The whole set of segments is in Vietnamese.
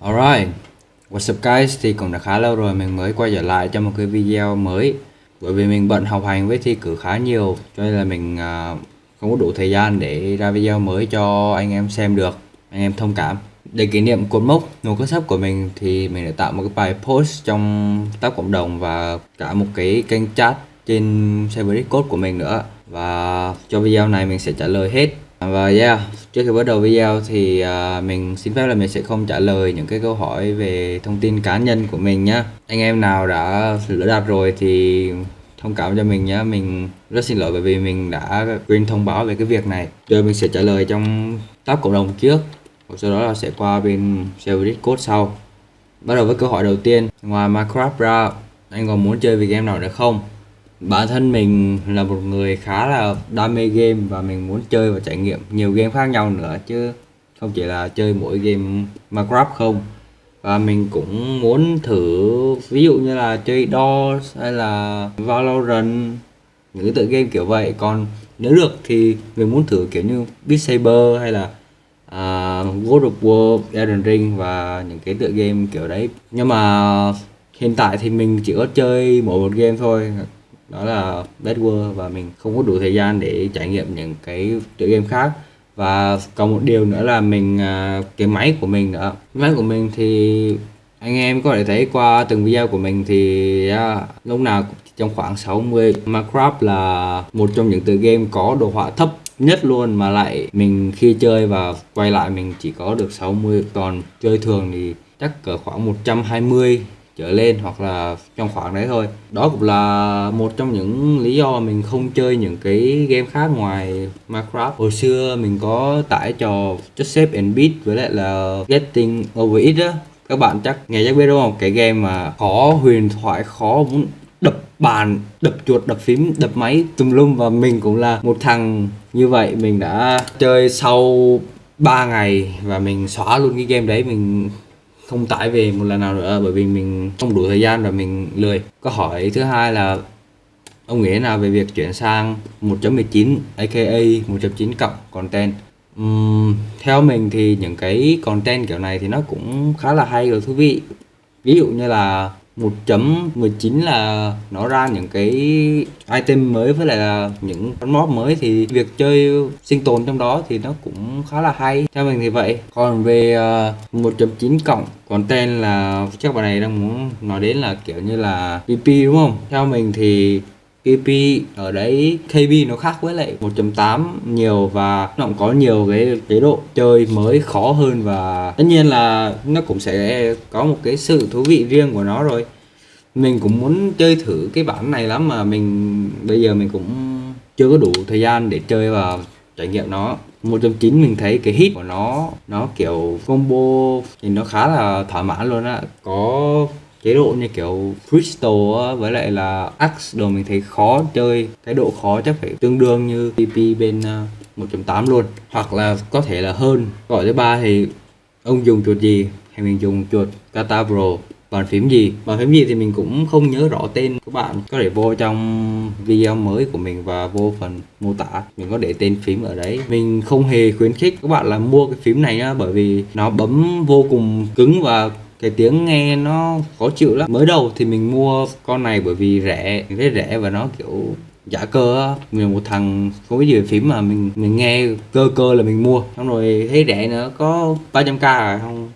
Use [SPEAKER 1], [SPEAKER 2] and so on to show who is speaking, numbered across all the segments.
[SPEAKER 1] Alright, what's up guys? Thì cũng đã khá lâu rồi mình mới quay trở lại cho một cái video mới. Bởi vì mình bận học hành với thi cử khá nhiều Cho nên là mình à, không có đủ thời gian để ra video mới cho anh em xem được Anh em thông cảm. Để kỷ niệm cột mốc nồi cất sắp của mình thì mình đã tạo một cái bài post trong tab cộng đồng và cả một cái kênh chat trên server Discord của mình nữa. Và cho video này mình sẽ trả lời hết. À, và yeah, trước khi bắt đầu video thì uh, mình xin phép là mình sẽ không trả lời những cái câu hỏi về thông tin cá nhân của mình nhá. Anh em nào đã lỡ đặt rồi thì thông cảm cho mình nhá, mình rất xin lỗi bởi vì mình đã quên thông báo về cái việc này. Rồi mình sẽ trả lời trong tab cộng đồng trước, và sau đó là sẽ qua bên server Discord sau. Bắt đầu với câu hỏi đầu tiên, ngoài Minecraft ra, anh còn muốn chơi về game nào nữa không? Bản thân mình là một người khá là đam mê game và mình muốn chơi và trải nghiệm nhiều game khác nhau nữa chứ không chỉ là chơi mỗi game Minecraft không. Và mình cũng muốn thử ví dụ như là chơi DOS hay là Valorant những cái tựa game kiểu vậy. Còn nếu được thì mình muốn thử kiểu như Beat Saber hay là uh, God of War, Elden Ring và những cái tựa game kiểu đấy. Nhưng mà hiện tại thì mình chỉ có chơi mỗi một game thôi đó là Dead World và mình không có đủ thời gian để trải nghiệm những cái tựa game khác. Và còn một điều nữa là mình à, cái máy của mình nữa. Máy của mình thì anh em có thể thấy qua từng video của mình thì yeah, lúc nào cũng trong khoảng 60 Minecraft là một trong những tựa game có đồ họa thấp nhất luôn mà lại mình khi chơi và quay lại mình chỉ có được 60 còn chơi thường thì chắc cỡ khoảng 120 trở lên hoặc là trong khoảng đấy thôi. Đó cũng là một trong những lý do mình không chơi những cái game khác ngoài Minecraft. Hồi xưa mình có tải trò Just Save and Beat với lại là Getting Over It á. Các bạn chắc nghe chắc biết đúng không? Cái game mà khó huyền thoại, khó muốn đập bàn, đập chuột, đập phím, đập máy tùm lum và mình cũng là một thằng như vậy. Mình đã chơi sau 3 ngày và mình xóa luôn cái game đấy. Mình không tải về một lần nào nữa bởi vì mình không đủ thời gian và mình lười. Câu hỏi thứ hai là ông nghĩ nào về việc chuyển sang 1.19 aka 1.9 cộng content? Uhm, theo mình thì những cái content kiểu này thì nó cũng khá là hay và thú vị. Ví dụ như là 1.19 là nó ra những cái item mới với lại là những con mob mới. Thì việc chơi sinh tồn trong đó thì nó cũng khá là hay. Theo mình thì vậy. Còn về ờ, 1.9 cộng còn tên là chắc bạn này đang muốn nói đến là kiểu như là PP đúng không? Theo mình thì KP ở đấy KB nó khác với lại 1.8 nhiều và nó cũng có nhiều cái chế độ chơi mới khó hơn và tất nhiên là nó cũng sẽ có một cái sự thú vị riêng của nó rồi. Mình cũng muốn chơi thử cái bản này lắm mà mình, bây giờ mình cũng chưa có đủ thời gian để chơi và trải nghiệm nó. 1.9 mình thấy cái hit của nó nó kiểu combo thì nó khá là thỏa mãn luôn á. Có chế độ như kiểu Crystal với lại là Axe đồ mình thấy khó chơi cái độ khó chắc phải tương đương như PP bên à, 1.8 luôn. Hoặc là có thể là hơn, gọi thứ ba thì ông dùng chuột gì hay mình dùng chuột Kata Pro bàn phím gì? Bàn phím gì thì mình cũng không nhớ rõ tên các bạn. Có thể vô trong video mới của mình và vô phần mô tả, mình có để tên phím ở đấy. Mình không hề khuyến khích các bạn là mua cái phím này nhá, bởi vì nó bấm vô cùng cứng và cái tiếng nghe nó khó chịu lắm. Mới đầu thì mình mua con này bởi vì rẻ, rất thấy rẻ và nó kiểu giả cơ mình một thằng không biết gì về phím mà mình mình nghe cơ cơ là mình mua. Xong rồi thấy rẻ nữa, có 300k rồi à, không?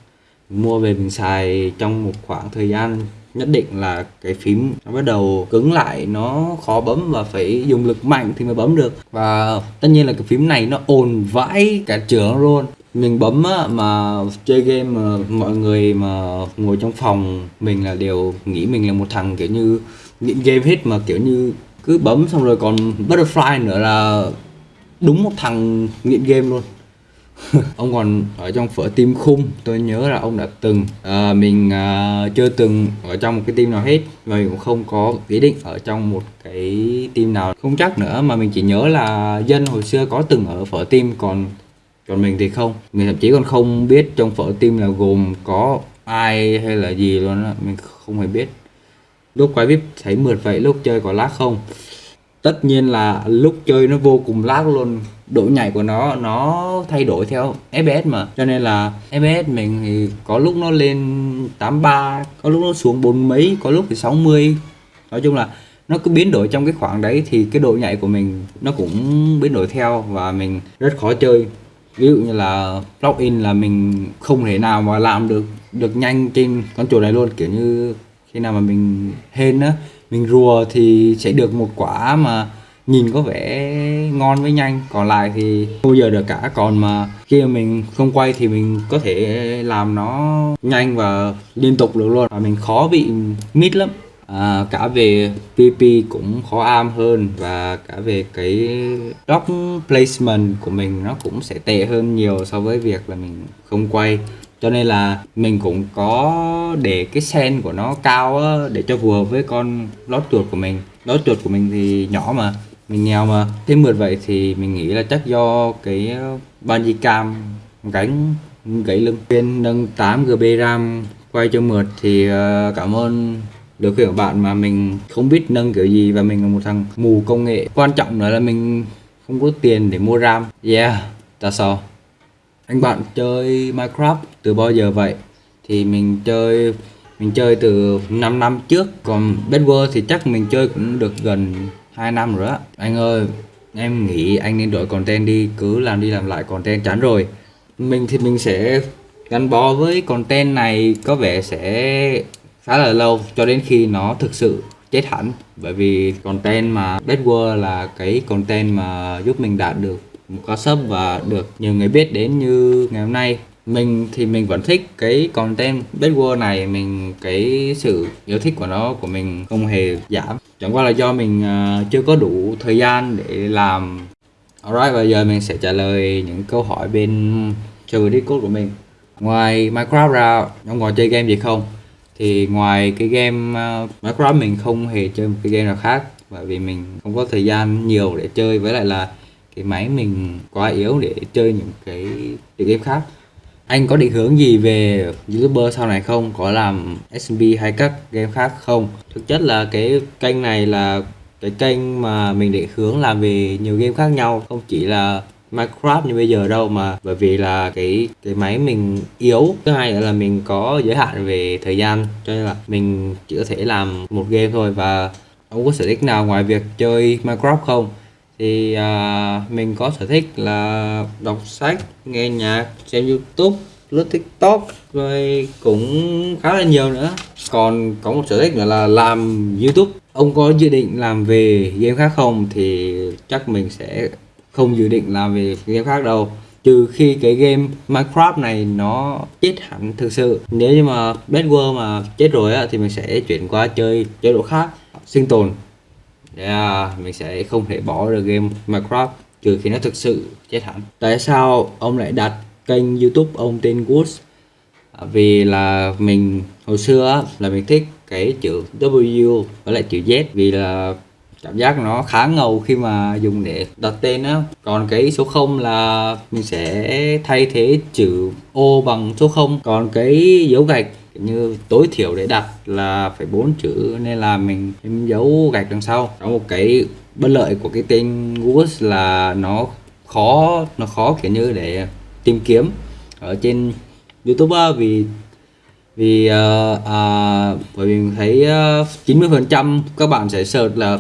[SPEAKER 1] Mình mua về mình xài trong một khoảng thời gian nhất định là cái phím nó bắt đầu cứng lại, nó khó bấm và phải dùng lực mạnh thì mới bấm được. Và tất nhiên là cái phím này nó ồn vãi cả trường luôn mình bấm á, mà chơi game mà mọi người mà ngồi trong phòng mình là đều nghĩ mình là một thằng kiểu như nghiện game hết mà kiểu như cứ bấm xong rồi còn butterfly nữa là đúng một thằng nghiện game luôn. Ông còn ở trong phở team khung tôi nhớ là ông đã từng à, mình à, chưa từng ở trong một cái team nào hết và mình cũng không có ý định ở trong một cái team nào. Không chắc nữa mà mình chỉ nhớ là dân hồi xưa có từng ở phở team còn còn mình thì không. Mình thậm chí còn không biết trong phở tim là gồm có ai hay là gì luôn á. Mình không hề biết. Lúc quay vip thấy mượt vậy, lúc chơi có lag không? Tất nhiên là lúc chơi nó vô cùng lag luôn. Độ nhảy của nó nó thay đổi theo FPS mà. Cho nên là FPS mình thì có lúc nó lên 83 có lúc nó xuống bốn mấy, có lúc thì 60 nói chung là nó cứ biến đổi trong cái khoảng đấy thì cái độ nhạy của mình nó cũng biến đổi theo và mình rất khó chơi ví dụ như là login là mình không thể nào mà làm được được nhanh trên con chuột này luôn. Kiểu như khi nào mà mình hên á, mình rùa thì sẽ được một quả mà nhìn có vẻ ngon với nhanh. Còn lại thì không bao giờ được cả. Còn mà khi mà mình không quay thì mình có thể làm nó nhanh và liên tục được luôn. Và mình khó bị mít lắm à, cả về PP cũng khó am hơn và cả về cái dock placement của mình nó cũng sẽ tệ hơn nhiều so với việc là mình không quay. Cho nên là mình cũng có để cái sen của nó cao á, để cho phù hợp với con lót chuột của mình. Lót chuột của mình thì nhỏ mà mình nghèo mà. Thêm mượt vậy thì mình nghĩ là chắc do cái ờ, bungee cam gánh gãy lưng. Bên nâng 8 GB RAM quay cho mượt thì ờ, cảm ơn được khi của bạn mà mình không biết nâng kiểu gì và mình là một thằng mù công nghệ. Quan trọng nữa là mình không có tiền để mua RAM. Yeah, that's all. Anh bạn chơi Minecraft từ bao giờ vậy? Thì mình chơi mình chơi từ 5 năm trước. Còn Bedwars thì chắc mình chơi cũng được gần 2 năm rồi á. Anh ơi, em nghĩ anh nên đổi content đi. Cứ làm đi làm lại content chán rồi. Mình thì mình sẽ gắn bó với content này. Có vẻ sẽ khá là lâu cho đến khi nó thực sự chết hẳn. Bởi vì content mà Bedwars là cái content mà giúp mình đạt được một cao sub và được nhiều người biết đến như ngày hôm nay. Mình thì mình vẫn thích cái content Bedwars này. Mình cái sự yêu thích của nó của mình không hề giảm. Chẳng qua là do mình uh, chưa có đủ thời gian để làm. Alright bây giờ mình sẽ trả lời những câu hỏi bên server Discord của mình. Ngoài Minecraft ra ông còn chơi game gì không? Thì ngoài cái game uh, Minecraft mình không hề chơi một cái game nào khác bởi vì mình không có thời gian nhiều để chơi. Với lại là cái máy mình quá yếu để chơi những cái, cái game khác. Anh có định hướng gì về youtuber sau này không? Có làm SMB hay các game khác không? Thực chất là cái kênh này là cái kênh mà mình định hướng làm về nhiều game khác nhau. Không chỉ là Minecraft như bây giờ đâu mà bởi vì là cái cái máy mình yếu. Thứ hai nữa là mình có giới hạn về thời gian cho nên là mình chỉ có thể làm một game thôi và ông có sở thích nào ngoài việc chơi Minecraft không. Thì à, mình có sở thích là đọc sách nghe nhạc xem youtube lướt tiktok rồi cũng khá là nhiều nữa. Còn có một sở thích nữa là làm youtube. Ông có dự định làm về game khác không thì chắc mình sẽ không dự định làm về game khác đâu. Trừ khi cái game Minecraft này nó chết hẳn thực sự. Nếu như mà Bad World mà chết rồi á thì mình sẽ chuyển qua chơi chế độ khác sinh tồn. Yeah, à, mình sẽ không thể bỏ được game Minecraft trừ khi nó thực sự chết hẳn. Tại sao ông lại đặt kênh youtube ông tên Woods? À, vì là mình hồi xưa là mình thích cái chữ W với lại chữ Z. Vì là cảm giác nó khá ngầu khi mà dùng để đặt tên á. Còn cái số 0 là mình sẽ thay thế chữ O bằng số 0 còn cái dấu gạch như tối thiểu để đặt là phải bốn chữ nên là mình thêm dấu gạch đằng sau. Có một cái bất lợi của cái tên Google là nó khó nó khó kiểu như để tìm kiếm ở trên YouTube vì vì uh, à, bởi vì mình thấy ờ, uh, 90 phần trăm các bạn sẽ search là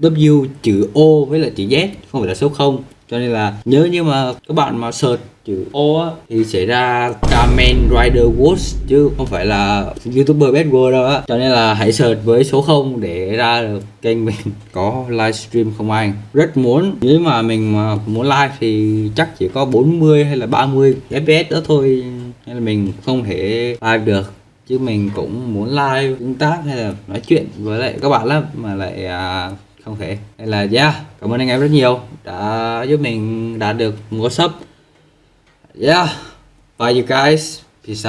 [SPEAKER 1] W chữ O với lại chữ Z không phải là số 0 cho nên là nhớ như mà các bạn mà search chữ O á, thì sẽ ra Kamen Rider Wars chứ không phải là youtuber bad world đâu á. Cho nên là hãy search với số 0 để ra được kênh mình. Có livestream không anh rất muốn nếu mà mình mà muốn live thì chắc chỉ có 40 hay là 30 fps đó thôi. Nên là mình không thể live được. Chứ mình cũng muốn live tương tác hay là nói chuyện với lại các bạn lắm mà lại à, không thể. Hay là yeah cảm ơn anh em rất nhiều đã giúp mình đạt được một sub. Yeah bye you guys.